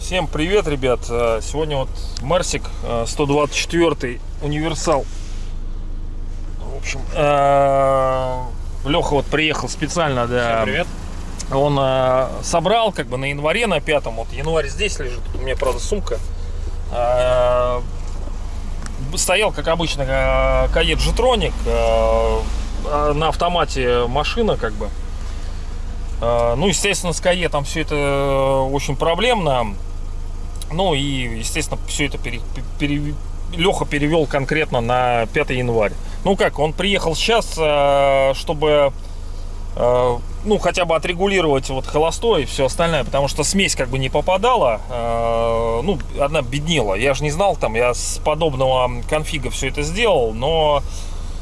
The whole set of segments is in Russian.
Всем привет, ребят! Э, Сегодня вот Марсик э, 124 универсал. В общем, Леха вот приехал специально, да. Привет. Он э, собрал как бы на январе, на пятом. Вот январь здесь лежит. У меня, правда, сумка. Э, Стоял, как обычно, э, Кает Жетроник. э, э, На автомате машина, как бы. Ну, естественно, с Каетом все это очень проблемно. Ну и, естественно, все это пере, пере- Леха перевел конкретно на 5 января. Ну как, он приехал сейчас, чтобы ну хотя бы отрегулировать вот холостой и все остальное, потому что смесь как бы не попадала, э, ну одна беднела. Я же не знал там, я с подобного конфига все это сделал, но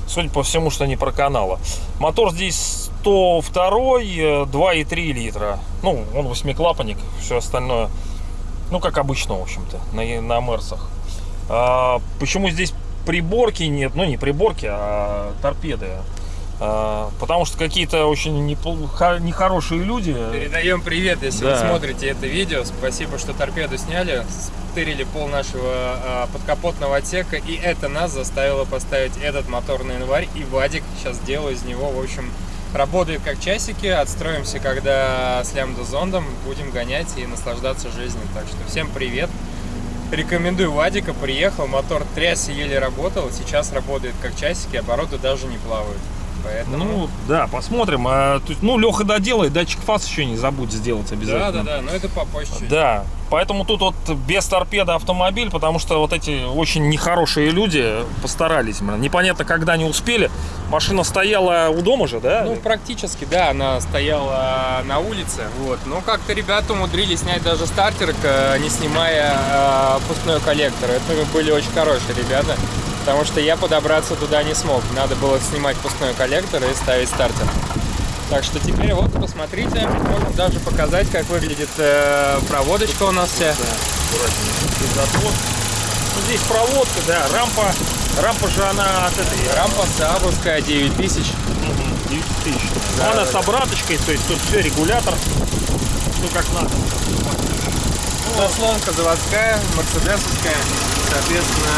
судя по всему, что не проканало. Мотор здесь 102, э, 2,3 литра. Ну, он восьмиклапанник, все остальное. Ну, как обычно, в общем-то, на, на Мерсах. А, почему здесь приборки нет? Ну, не приборки, а торпеды. А, потому что какие-то очень нехорошие люди. Передаем привет, если Да. вы смотрите это видео. Спасибо, что торпеду сняли. Стырили пол нашего а, подкапотного отсека. И это нас заставило поставить этот мотор на январь. И Вадик сейчас делаю из него, в общем, работает как часики. Отстроимся, когда с лямбда зондом будем гонять и наслаждаться жизнью. Так что всем привет. Рекомендую Вадика, приехал, мотор трясся, еле работал, сейчас работает как часики, обороты даже не плавают. Поэтому... Ну, да, посмотрим. А, есть, ну, Леха доделает, датчик фаз еще не забудь сделать да, обязательно. да, да, но это попозже. Да, поэтому тут вот без торпеды автомобиль, потому что вот эти очень нехорошие люди постарались. Непонятно, когда они успели. Машина стояла у дома же, да? Ну, практически, да, она стояла на улице, вот. Но как-то ребята умудрились снять даже стартер, к- не снимая э, пускной коллектор. Это были очень хорошие ребята, потому что я подобраться туда не смог. Надо было снимать пускной коллектор и ставить стартер. Так что теперь вот, посмотрите, можем даже показать, как выглядит э, проводочка у нас вся. Ну, здесь проводка, да, рампа. Рампа же она от этой... Рампа Саабовская 9000. Мгм, 9 тысяч. Да, она да, с обраточкой, то есть тут все регулятор. Все как надо. Заслонка заводская, мерседесовская. Соответственно,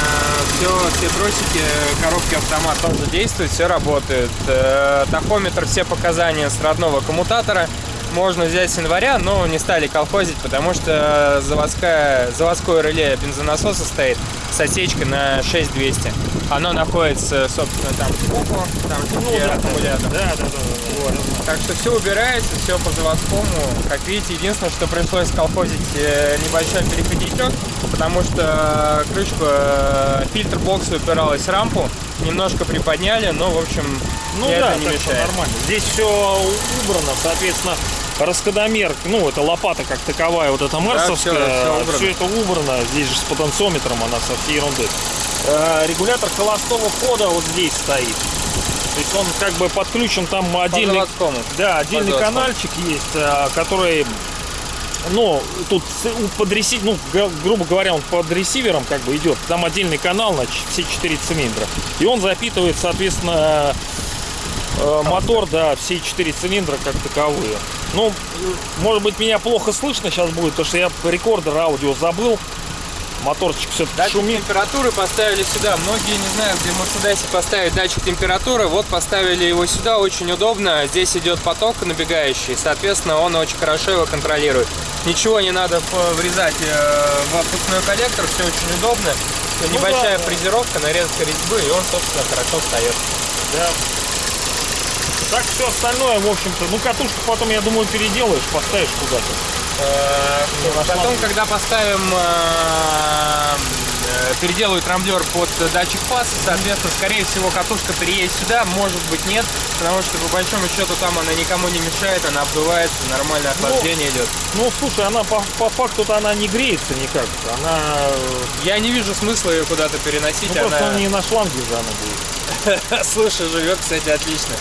все, все тросики, коробки автомат тоже действуют, все работает. Э, Тахометр, все показания с родного коммутатора. Можно взять с января, но не стали колхозить, потому что заводская, заводское реле бензонасоса стоит с отсечкой на 6200. Оно находится, собственно, там сбоку, там же Ну, да, аккумулятор. Да, да, да. да, Вот. Так что все убирается, все по заводскому. Как видите, единственное, что пришлось колхозить э, небольшой переходничок, потому что крышку э, фильтр бокса упиралась в рампу, немножко приподняли, но в общем Ну да, это не мешает. нормально. Здесь все убрано, соответственно, расходомер, ну, это лопата как таковая, вот эта марсовская, всё- всё убрано. все это убрано. Здесь же с потенциометром она со всей ерундой. Э, Регулятор холостого хода вот здесь стоит. То есть он как бы подключен там По отдельный, заводскому. да, отдельный заводскому. канальчик есть, э, который, ну, тут под ресив- ну, грубо говоря, он под ресивером как бы идет. Там отдельный канал на все четыре цилиндра. И он запитывает, соответственно, э, мотор, да, все четыре цилиндра как таковые. Ну, э, может быть, меня плохо слышно сейчас будет, потому что я рекордер аудио забыл. Моторчик все-таки Датчик шумит. температуры поставили сюда. Многие не знают, где в Мерседесе поставить датчик температуры. Вот поставили его сюда, очень удобно. Здесь идет поток набегающий, соответственно, он очень хорошо его контролирует. Ничего не надо врезать э, в опускной коллектор, все очень удобно. Небольшая да. фрезеровка, нарезка резьбы, и он, собственно, хорошо встает. Да. Так все остальное, в общем-то, ну катушку потом, я думаю, переделаешь, поставишь куда-то. Э, Потом, когда поставим, э, э, переделают трамблер под датчик фаз, соответственно, скорее всего, катушка переедет сюда, может быть, нет, потому что, по большому счету, там она никому не мешает, она обдувается, нормальное охлаждение идет. Ну, слушай, она по, по факту-то она не греется никак. Она, Я не вижу смысла ее куда-то переносить, ну, просто она, не на шланге же она будет. слушай, живет, кстати, отлично.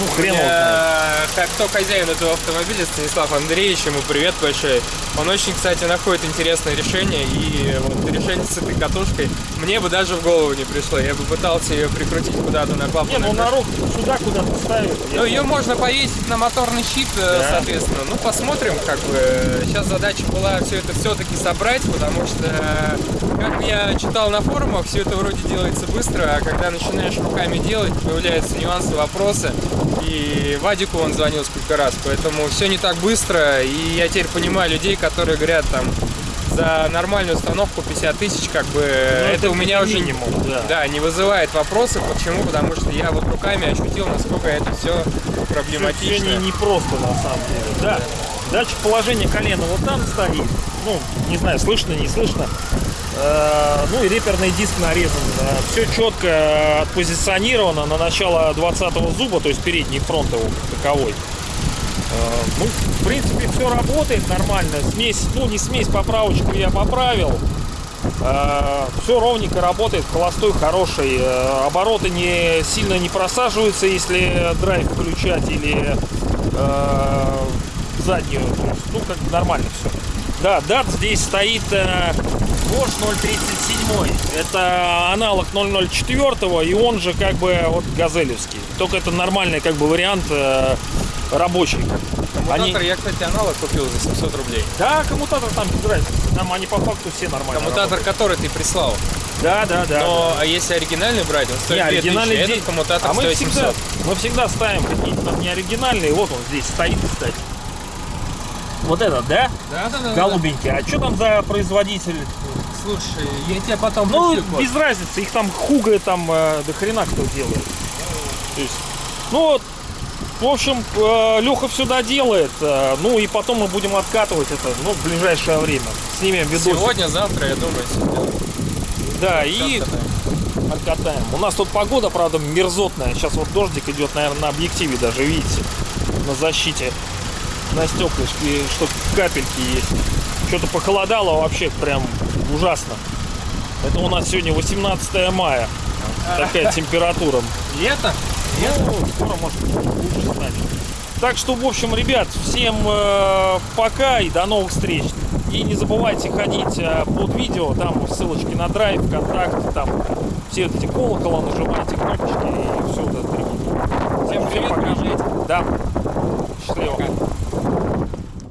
Ну, хрен его знает. Э, Как кто хозяин этого автомобиля, Станислав Андреевич, ему привет большой. Он очень, кстати, находит интересное решение, и вот решение с этой катушкой мне бы даже в голову не пришло. Я бы пытался ее прикрутить куда-то на Не, клапан. ну на руку сюда куда-то ставит. Ну, ее можно повесить на моторный щит, э, Да. соответственно. Ну, посмотрим, как бы. Сейчас задача была все это все-таки собрать, потому что, э, как я читал на форумах, все это вроде делается быстро, а когда начинаешь руками делать, появляются нюансы, вопросы. И Вадику он звонил сколько раз, поэтому все не так быстро. И я теперь понимаю людей, которые говорят там за нормальную установку 50 тысяч, как бы Ну, это, у меня уже минимум, да. да, не вызывает вопросов. Почему? Потому что я вот руками ощутил, насколько это все Все проблематично. не, не просто на самом деле. Да. Датчик положения колена вот там стоит. Ну, не знаю, слышно, не слышно. Э, Ну и реперный диск нарезан. Все четко отпозиционировано на начало 20 зуба, то есть передний фронт его таковой. Э, Ну, в принципе, все работает нормально. Смесь, ну не смесь, поправочку я поправил. Все ровненько работает, холостой хороший. Э, Обороты не сильно не просаживаются, если драйв включать или э, заднюю. Ну, как нормально все. Да, дат здесь стоит Bosch 037. Это аналог 004 и он же как бы вот газелевский. Только это нормальный как бы вариант э, рабочий. Коммутатор Они- я, кстати, аналог купил за 700 рублей. Да, коммутатор там без разницы. Там они по факту все нормально. Коммутатор, работают. который ты прислал. Да, да, да. Но а если оригинальный брать, он Не, стоит 2000, оригинальный а здесь- этот коммутатор а мы стоит всегда, 700. мы всегда ставим какие-то там не оригинальные. Вот он здесь стоит, кстати. Вот этот, да? Да, да, да. Голубенький. А что там за производитель? Слушай, я тебе потом Ну, пришлю код. без разницы. Их там хуга там э, до хрена кто делает. То есть, ну вот, в общем, Леха все доделает. э, Ну и потом мы будем откатывать это, ну, в ближайшее время. Снимем видосик. Сегодня, завтра, я думаю, сегодня. Да, и Откатаем. откатаем. У нас тут погода, правда, мерзотная. Сейчас вот дождик идет, наверное, на объективе даже, видите, на защите, на стеклышке, что капельки есть. Что-то похолодало вообще прям ужасно. Это у нас сегодня 18 мая. Такая температура. Лето? Ну, скоро может лучше станет. Так что, в общем, ребят, всем э, пока и до новых встреч. И не забывайте ходить э, под видео, там ссылочки на драйв, контакт, там все эти колокола нажимайте, кнопочки и все вот это. Всем привет, пока. Да. Счастливо. Пока.